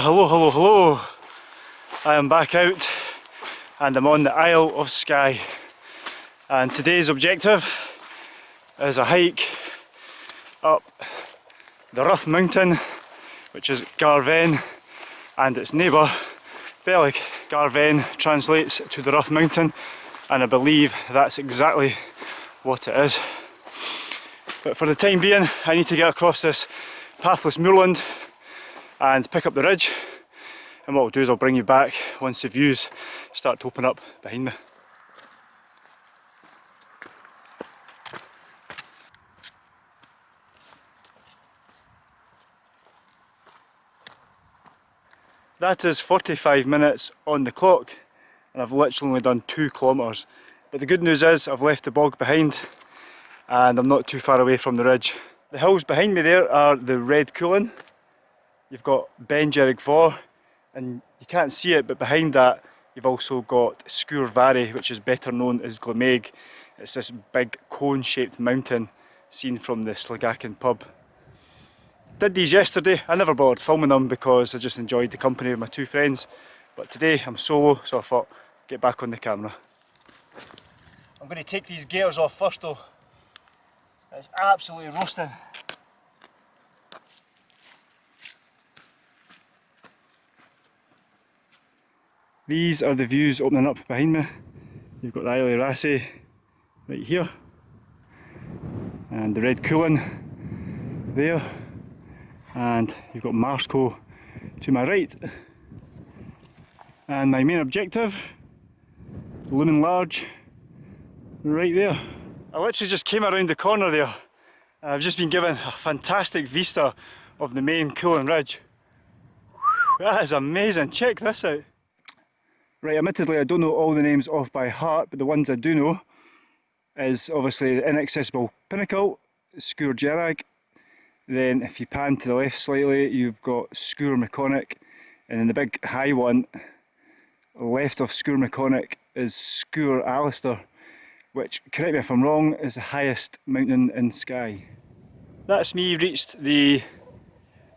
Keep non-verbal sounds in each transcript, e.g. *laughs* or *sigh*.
Hello, hello, hello. I am back out and I'm on the Isle of Skye. And today's objective is a hike up the Rough Mountain, which is Garbh-bheinn, and its neighbour, Belig. Garbh-bheinn translates to the Rough Mountain, and I believe that's exactly what it is. But for the time being, I need to get across this pathless moorland and pick up the ridge and what I'll do is I'll bring you back once the views start to open up behind me. That is 45 minutes on the clock and I've literally only done two kilometres. But the good news is I've left the bog behind and I'm not too far away from the ridge. The hills behind me there are the Red Cuillin You've got Ben Gerrig and you can't see it but behind that you've also got Sgurr Mhairi which is better known as Glamaig. It's this big cone shaped mountain seen from the Sligachan pub. Did these yesterday, I never bothered filming them because I just enjoyed the company of my two friends but today I'm solo so I thought get back on the camera. I'm going to take these gaiters off first though. It's absolutely roasting. These are the views opening up behind me. You've got the Isle of Raasay right here and the Red Cuillin there and you've got Marsco to my right and my main objective looming large right there. I literally just came around the corner there I've just been given a fantastic vista of the main Cuillin Ridge. That is amazing, check this out. Right, admittedly I don't know all the names off by heart, but the ones I do know is obviously the Inaccessible Pinnacle, Sgurr Dearg, then if you pan to the left slightly you've got Sgurr Mhic Choinnich, and then the big high one left of Sgurr Mhic Choinnich is Sgurr Alasdair, which, correct me if I'm wrong, is the highest mountain in Skye. That's me reached the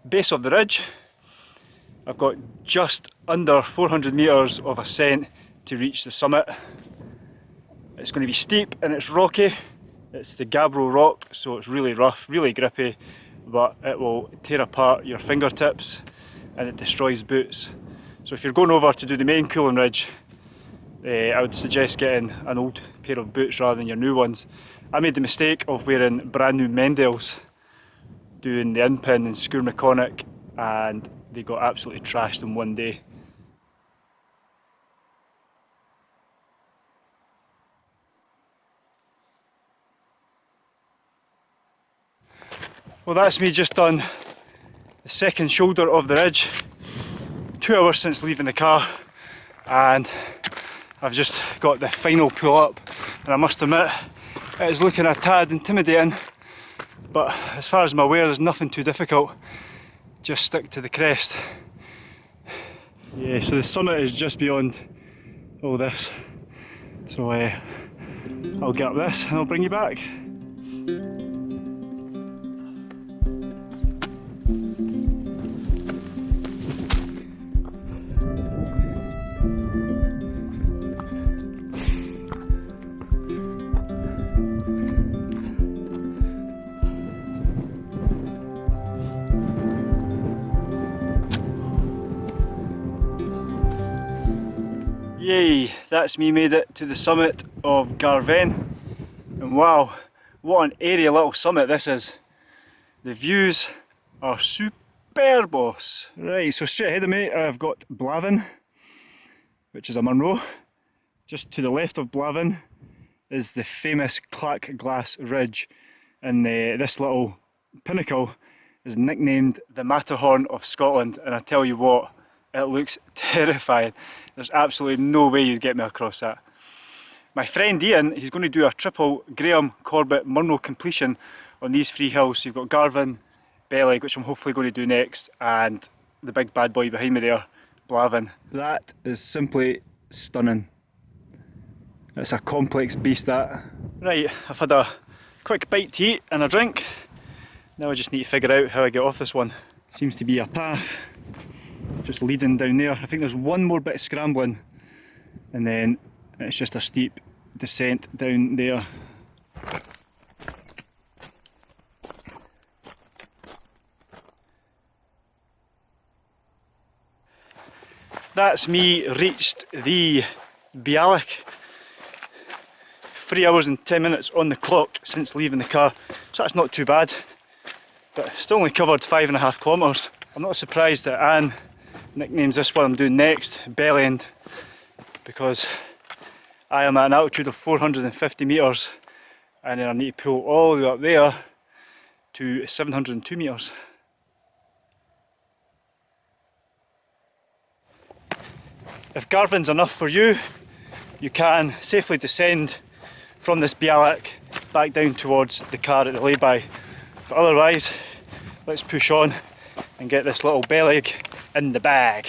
base of the ridge. I've got just under 400 metres of ascent to reach the summit. It's going to be steep and it's rocky. It's the gabbro rock, so it's really rough, really grippy, but it will tear apart your fingertips and it destroys boots. So if you're going over to do the main Cuillin Ridge, uh, I would suggest getting an old pair of boots rather than your new ones. I made the mistake of wearing brand new Meindls doing the Inpin and Sgurr Mhic Choinnich and they got absolutely trashed in one day. Well that's me just on the second shoulder of the ridge. Two hours since leaving the car and I've just got the final pull up and I must admit it is looking a tad intimidating but as far as I'm aware there's nothing too difficult just stick to the crest. Yeah, so the summit is just beyond all this. So uh, I'll get up this and I'll bring you back. Yay, that's me made it to the summit of Garbh-bheinn. And wow, what an airy little summit this is. The views are superb boss. Right, so straight ahead of me I've got Blaven, which is a Munro. Just to the left of Blaven is the famous Clach Glas Ridge. And uh, this little pinnacle is nicknamed the Matterhorn of Scotland. And I tell you what, it looks *laughs* terrifying. There's absolutely no way you'd get me across that. My friend Ian, he's going to do a triple Graham Corbett Munro completion on these three hills. So you've got Garbh-bheinn, Belig, which I'm hopefully going to do next, and the big bad boy behind me there, Blaven. That is simply stunning. It's a complex beast that. Right, I've had a quick bite to eat and a drink. Now I just need to figure out how I get off this one. Seems to be a path just leading down there. I think there's one more bit of scrambling and then it's just a steep descent down there. That's me reached the bealach. Three hours and 10 minutes on the clock since leaving the car, so that's not too bad. But still only covered five and a half kilometres. I'm not surprised that Anne nicknames this what I'm doing next, Bell End, because I am at an altitude of 450 metres and then I need to pull all the way up there to 702 metres. If Garbh-bheinn's enough for you, you can safely descend from this bealach back down towards the car at the lay-by. But otherwise, let's push on and get this little belly in the bag.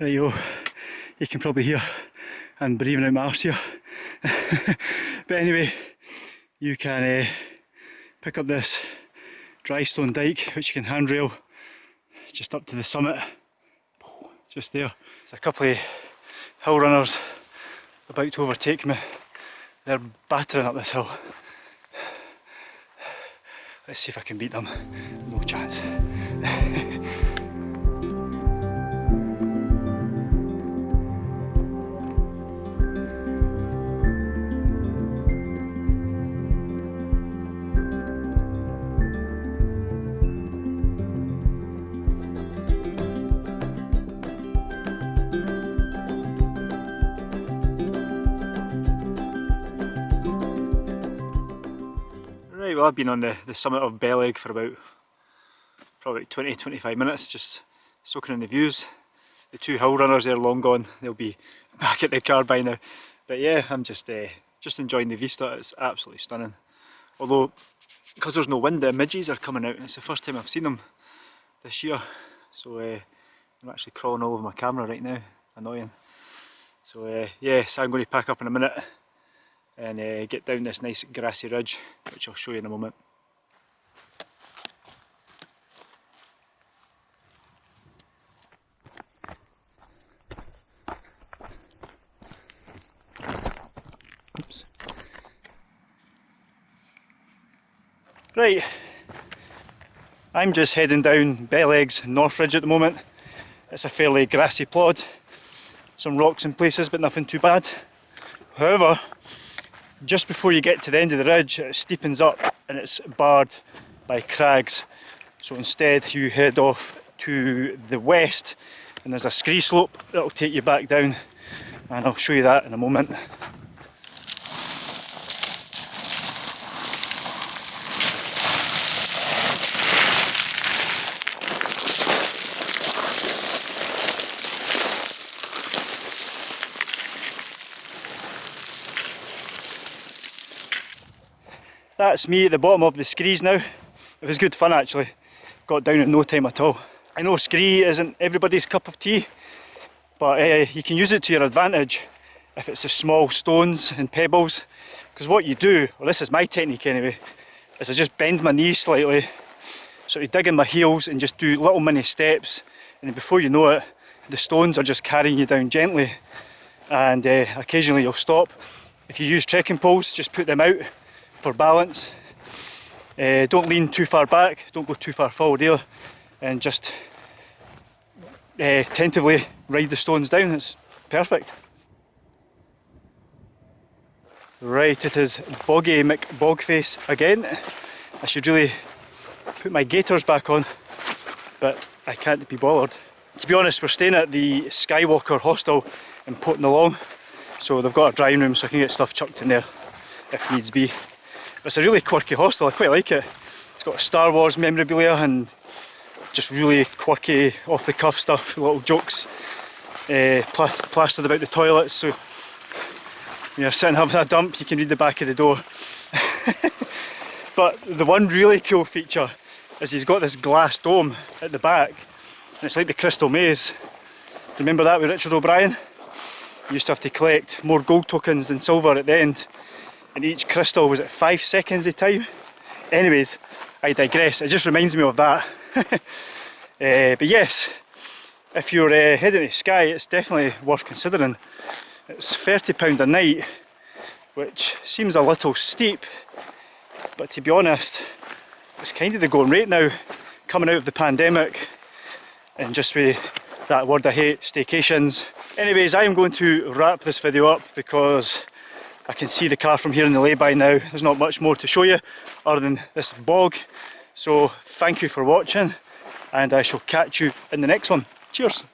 Right yo, you can probably hear I'm breathing out my arse here. *laughs* but anyway, you can uh, pick up this dry stone dike which you can handrail just up to the summit just there. There's a couple of hill runners about to overtake me. They're battering up this hill. Let's see if I can beat them. No chance. *laughs* Well I've been on the, the summit of Belig for about probably 20-25 minutes just soaking in the views. The two hill runners they're long gone, they'll be *laughs* back at the car by now. But yeah, I'm just uh, just enjoying the vista, it's absolutely stunning. Although, because there's no wind, the midges are coming out. It's the first time I've seen them this year. So uh, I'm actually crawling all over my camera right now, annoying. So uh, yeah, so I'm going to pack up in a minute and uh, get down this nice grassy ridge which I'll show you in a moment. Oops. Right, I'm just heading down Belig's North Ridge at the moment. It's a fairly grassy plod, some rocks in places but nothing too bad. However, just before you get to the end of the ridge it steepens up and it's barred by crags so instead you head off to the west and there's a scree slope that'll take you back down and I'll show you that in a moment. That's me at the bottom of the screes now. It was good fun actually. Got down in no time at all. I know scree isn't everybody's cup of tea, but uh, you can use it to your advantage if it's the small stones and pebbles. Because what you do, well this is my technique anyway, is I just bend my knees slightly, sort of dig in my heels and just do little mini steps. And before you know it, the stones are just carrying you down gently. And uh, occasionally you'll stop. If you use trekking poles, just put them out for balance. Uh, don't lean too far back, don't go too far forward either, and just uh, tentatively ride the stones down, it's perfect. Right, it is Boggy McBogface again. I should really put my gaiters back on, but I can't be bothered. To be honest, we're staying at the Skyewalker hostel in Portnalong, so they've got a drying room so I can get stuff chucked in there if needs be. It's a really quirky hostel, I quite like it. It's got Star Wars memorabilia and just really quirky, off the cuff stuff, little jokes uh, plastered about the toilets. So you're sitting having a dump, you can read the back of the door. *laughs* but the one really cool feature is he's got this glass dome at the back, and it's like the Crystal Maze. Remember that with Richard O'Brien? You used to have to collect more gold tokens than silver at the end. And each crystal was at five seconds of time. Anyways, I digress. It just reminds me of that. uh, *laughs* but yes, if you're uh, heading to Skye, it's definitely worth considering. It's £30 a night, which seems a little steep, but to be honest, it's kind of the going rate now, coming out of the pandemic, and just with that word I hate, staycations. Anyways, I am going to wrap this video up because I can see the car from here in the lay-by now. There's not much more to show you other than this bog. So thank you for watching and I shall catch you in the next one. Cheers!